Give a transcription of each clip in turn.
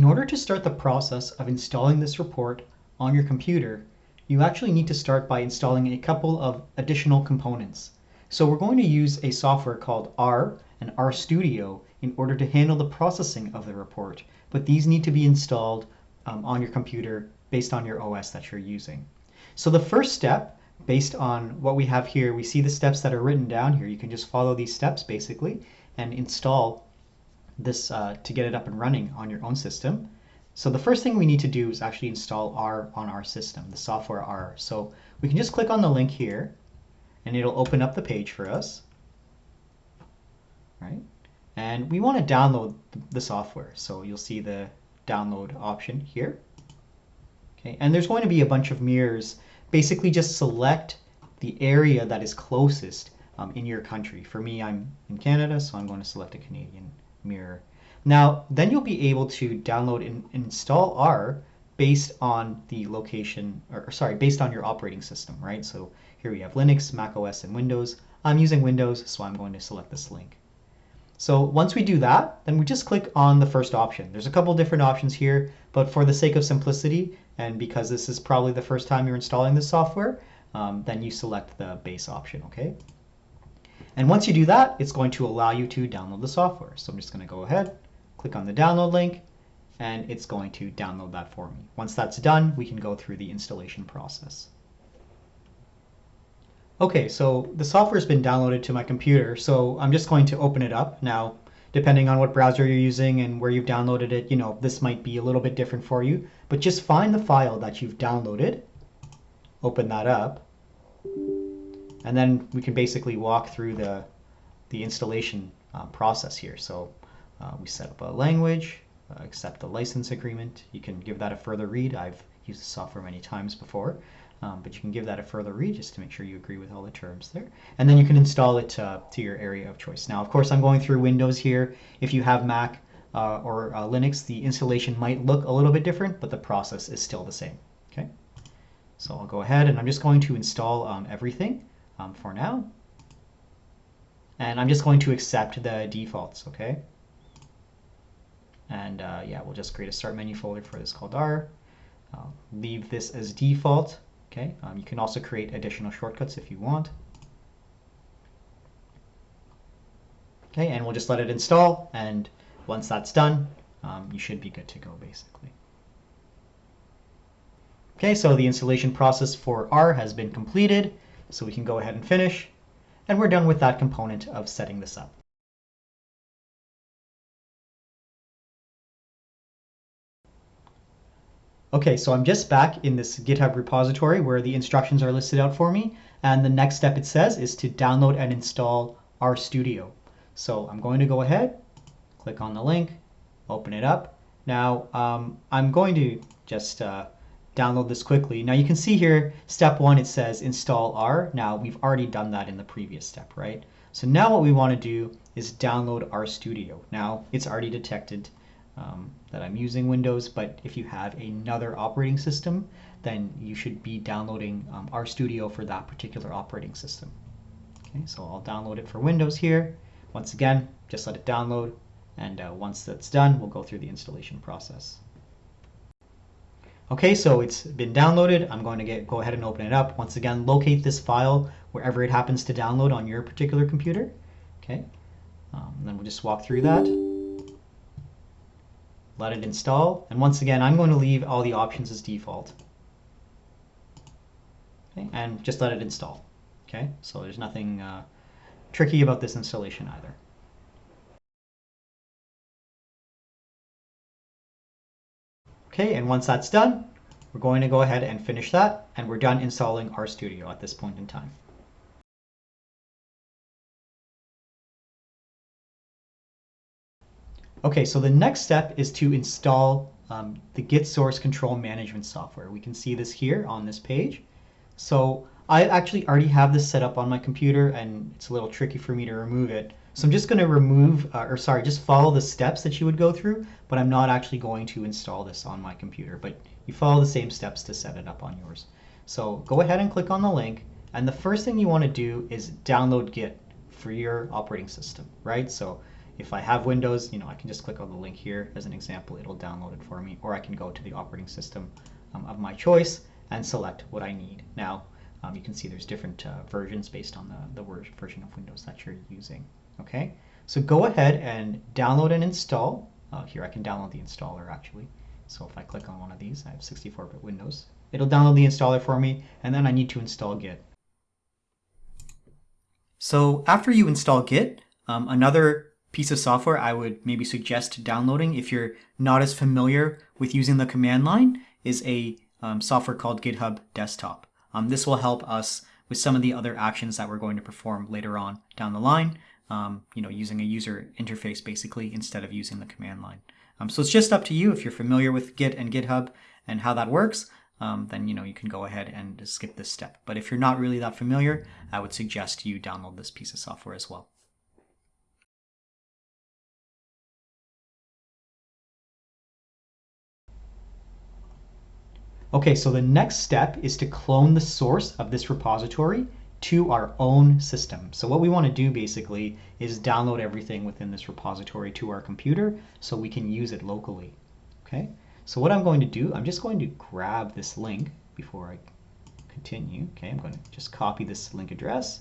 In order to start the process of installing this report on your computer, you actually need to start by installing a couple of additional components. So we're going to use a software called R and RStudio in order to handle the processing of the report, but these need to be installed um, on your computer based on your OS that you're using. So the first step, based on what we have here, we see the steps that are written down here. You can just follow these steps basically and install this uh, to get it up and running on your own system. So the first thing we need to do is actually install R on our system, the software R. So we can just click on the link here and it'll open up the page for us. Right? And we want to download the software. So you'll see the download option here. Okay, and there's going to be a bunch of mirrors. Basically just select the area that is closest um, in your country. For me, I'm in Canada, so I'm going to select a Canadian mirror. Now, then you'll be able to download and install R based on the location, or sorry, based on your operating system, right? So here we have Linux, Mac OS, and Windows. I'm using Windows, so I'm going to select this link. So once we do that, then we just click on the first option. There's a couple different options here, but for the sake of simplicity, and because this is probably the first time you're installing this software, um, then you select the base option, okay? And once you do that, it's going to allow you to download the software. So I'm just going to go ahead, click on the download link, and it's going to download that for me. Once that's done, we can go through the installation process. Okay, so the software has been downloaded to my computer, so I'm just going to open it up. Now, depending on what browser you're using and where you've downloaded it, you know, this might be a little bit different for you, but just find the file that you've downloaded, open that up, and then we can basically walk through the, the installation uh, process here. So uh, we set up a language, uh, accept the license agreement. You can give that a further read. I've used the software many times before, um, but you can give that a further read just to make sure you agree with all the terms there. And then you can install it to, to your area of choice. Now, of course, I'm going through Windows here. If you have Mac uh, or uh, Linux, the installation might look a little bit different, but the process is still the same. Okay. So I'll go ahead and I'm just going to install um, everything um, for now. And I'm just going to accept the defaults, okay? And uh, yeah, we'll just create a start menu folder for this called R. I'll leave this as default, okay? Um, you can also create additional shortcuts if you want. Okay, and we'll just let it install, and once that's done, um, you should be good to go, basically. Okay, so the installation process for R has been completed. So we can go ahead and finish. And we're done with that component of setting this up. Okay, so I'm just back in this GitHub repository where the instructions are listed out for me. And the next step it says is to download and install RStudio. So I'm going to go ahead, click on the link, open it up. Now, um, I'm going to just uh, download this quickly. Now you can see here, step one, it says install R. Now we've already done that in the previous step, right? So now what we want to do is download RStudio. Now it's already detected um, that I'm using Windows, but if you have another operating system, then you should be downloading um, RStudio for that particular operating system. Okay, so I'll download it for Windows here. Once again, just let it download, and uh, once that's done, we'll go through the installation process. Okay, so it's been downloaded. I'm going to get, go ahead and open it up. Once again, locate this file wherever it happens to download on your particular computer. Okay, um, then we'll just walk through that. Let it install. And once again, I'm going to leave all the options as default. Okay, and just let it install. Okay, so there's nothing uh, tricky about this installation either. Okay, and once that's done, we're going to go ahead and finish that, and we're done installing RStudio at this point in time. Okay, so the next step is to install um, the Git source control management software. We can see this here on this page. So I actually already have this set up on my computer, and it's a little tricky for me to remove it. So I'm just going to remove, uh, or sorry, just follow the steps that you would go through, but I'm not actually going to install this on my computer. But you follow the same steps to set it up on yours. So go ahead and click on the link. And the first thing you want to do is download Git for your operating system, right? So if I have Windows, you know, I can just click on the link here as an example. It'll download it for me, or I can go to the operating system um, of my choice and select what I need. Now, um, you can see there's different uh, versions based on the, the version of Windows that you're using. Okay, so go ahead and download and install. Uh, here I can download the installer actually. So if I click on one of these, I have 64-bit Windows. It'll download the installer for me, and then I need to install Git. So after you install Git, um, another piece of software I would maybe suggest downloading if you're not as familiar with using the command line is a um, software called GitHub Desktop. Um, this will help us with some of the other actions that we're going to perform later on down the line, um, you know, using a user interface basically instead of using the command line. Um, so it's just up to you if you're familiar with Git and GitHub and how that works, um, then you know you can go ahead and skip this step. But if you're not really that familiar, I would suggest you download this piece of software as well. Okay, so the next step is to clone the source of this repository to our own system. So what we want to do basically is download everything within this repository to our computer so we can use it locally. Okay, so what I'm going to do, I'm just going to grab this link before I continue. Okay, I'm going to just copy this link address.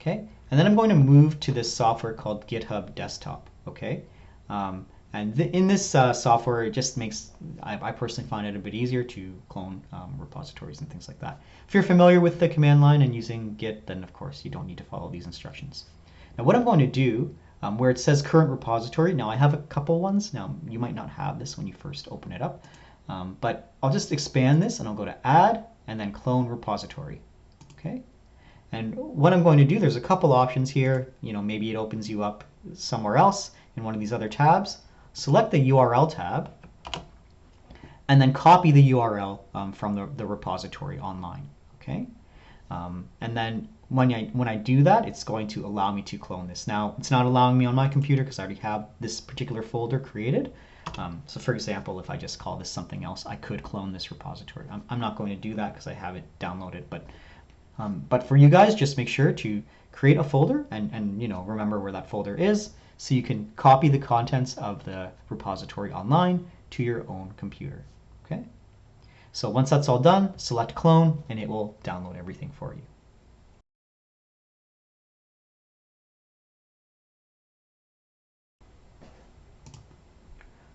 Okay, and then I'm going to move to this software called GitHub Desktop. Okay, um, and th in this uh, software, it just makes, I, I, personally find it a bit easier to clone um, repositories and things like that. If you're familiar with the command line and using Git, then of course you don't need to follow these instructions. Now what I'm going to do, um, where it says current repository, now I have a couple ones. Now you might not have this when you first open it up, um, but I'll just expand this and I'll go to add and then clone repository. Okay. And what I'm going to do, there's a couple options here. You know, maybe it opens you up somewhere else in one of these other tabs select the URL tab, and then copy the URL um, from the, the repository online. Okay, um, and then when I when I do that, it's going to allow me to clone this. Now, it's not allowing me on my computer because I already have this particular folder created. Um, so, for example, if I just call this something else, I could clone this repository. I'm, I'm not going to do that because I have it downloaded, but um, but for you guys, just make sure to create a folder and and you know remember where that folder is so you can copy the contents of the repository online to your own computer. Okay. So once that's all done, select clone and it will download everything for you.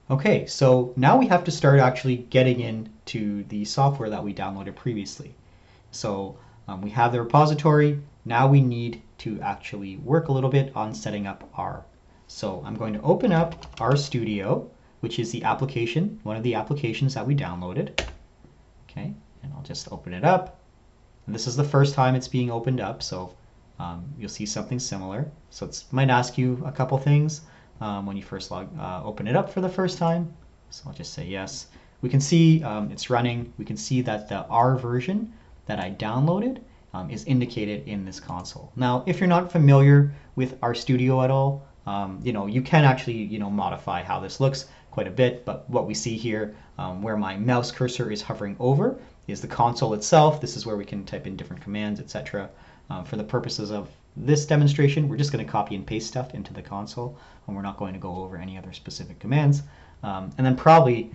Okay, so now we have to start actually getting into the software that we downloaded previously. So um, we have the repository. Now we need to actually work a little bit on setting up R. so I'm going to open up RStudio, which is the application, one of the applications that we downloaded. Okay, and I'll just open it up. And this is the first time it's being opened up, so um, you'll see something similar. So it might ask you a couple things um, when you first log, uh, open it up for the first time. So I'll just say yes. We can see um, it's running. We can see that the R version that I downloaded um, is indicated in this console. Now, if you're not familiar with RStudio at all, um, you know, you can actually, you know, modify how this looks quite a bit, but what we see here, um, where my mouse cursor is hovering over, is the console itself. This is where we can type in different commands, etc. Um, for the purposes of this demonstration, we're just going to copy and paste stuff into the console, and we're not going to go over any other specific commands. Um, and then probably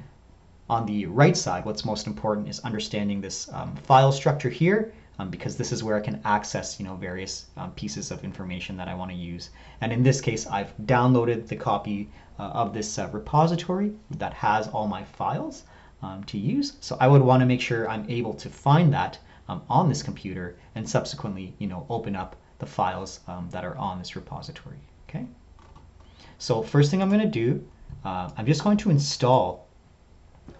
on the right side, what's most important is understanding this um, file structure here um, because this is where I can access you know various um, pieces of information that I want to use. And in this case, I've downloaded the copy uh, of this uh, repository that has all my files um, to use. So I would want to make sure I'm able to find that um, on this computer and subsequently you know open up the files um, that are on this repository. Okay. So first thing I'm going to do, uh, I'm just going to install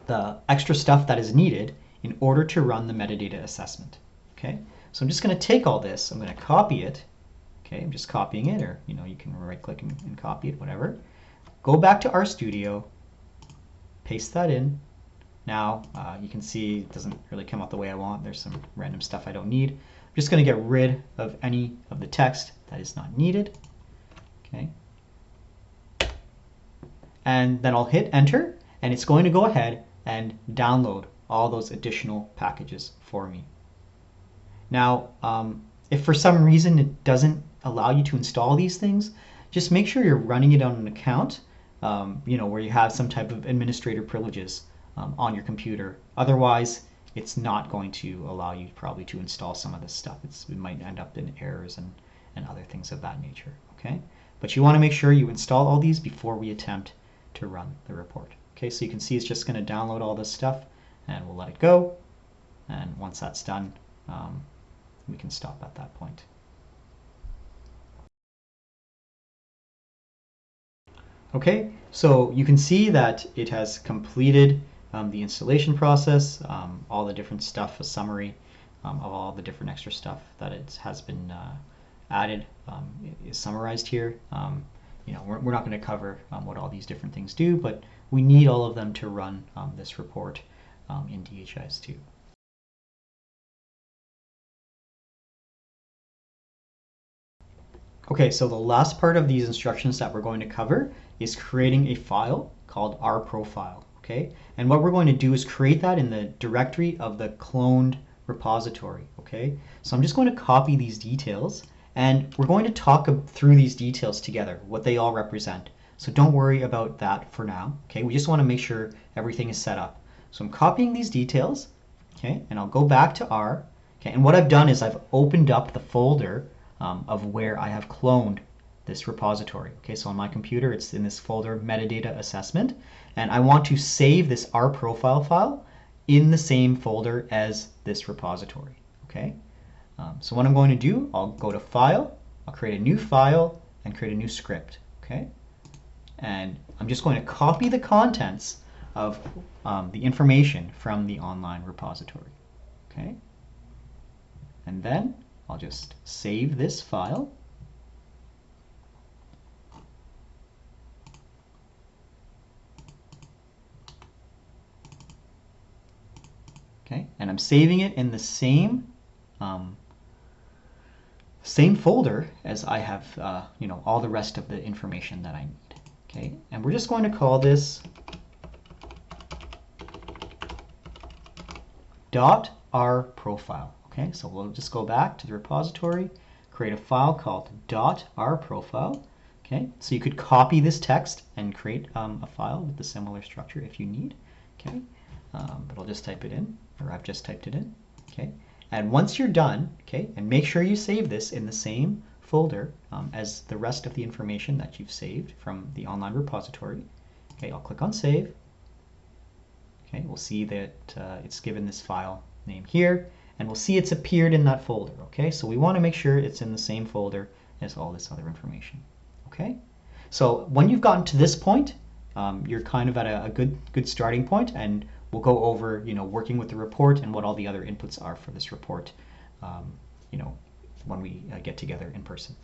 the extra stuff that is needed in order to run the metadata assessment. Okay, so I'm just going to take all this, I'm going to copy it. Okay, I'm just copying it, or you know, you can right click and, and copy it, whatever. Go back to RStudio, paste that in. Now uh, you can see it doesn't really come out the way I want. There's some random stuff I don't need. I'm just going to get rid of any of the text that is not needed. Okay. And then I'll hit enter, and it's going to go ahead and download all those additional packages for me. Now, um, if for some reason it doesn't allow you to install these things, just make sure you're running it on an account, um, you know, where you have some type of administrator privileges um, on your computer. Otherwise, it's not going to allow you probably to install some of this stuff. It's, it might end up in errors and, and other things of that nature, okay? But you want to make sure you install all these before we attempt to run the report. Okay, so you can see it's just going to download all this stuff and we'll let it go. And once that's done, um, we can stop at that point. Okay, so you can see that it has completed um, the installation process, um, all the different stuff, a summary um, of all the different extra stuff that it has been uh, added um, is summarized here. Um, you know, we're, we're not going to cover um, what all these different things do, but we need all of them to run this report in DHIS2. Okay, so the last part of these instructions that we're going to cover is creating a file called R profile, okay? And what we're going to do is create that in the directory of the cloned repository, okay? So I'm just going to copy these details and we're going to talk through these details together, what they all represent. So don't worry about that for now, okay? We just want to make sure everything is set up. So I'm copying these details, okay? And I'll go back to R, okay? And what I've done is I've opened up the folder um, of where I have cloned this repository. Okay, so on my computer, it's in this folder metadata assessment, and I want to save this R profile file in the same folder as this repository. Okay, um, so what I'm going to do, I'll go to File, I'll create a new file, and create a new script. Okay, and I'm just going to copy the contents of um, the information from the online repository. Okay, and then I'll just save this file. Okay, and I'm saving it in the same um, same folder as I have, uh, you know, all the rest of the information that I need. Okay, and we're just going to call this dot r profile. Okay, so we'll just go back to the repository, create a file called .rprofile. Okay, so you could copy this text and create um, a file with a similar structure if you need. Okay, um, but I'll just type it in, or I've just typed it in. Okay, and once you're done, okay, and make sure you save this in the same folder um, as the rest of the information that you've saved from the online repository. Okay, I'll click on Save. Okay, we'll see that uh, it's given this file name here and we'll see it's appeared in that folder, okay? So we want to make sure it's in the same folder as all this other information, okay? So when you've gotten to this point, um, you're kind of at a, a, good good starting point, and we'll go over, you know, working with the report and what all the other inputs are for this report, um, you know, when we uh, get together in person.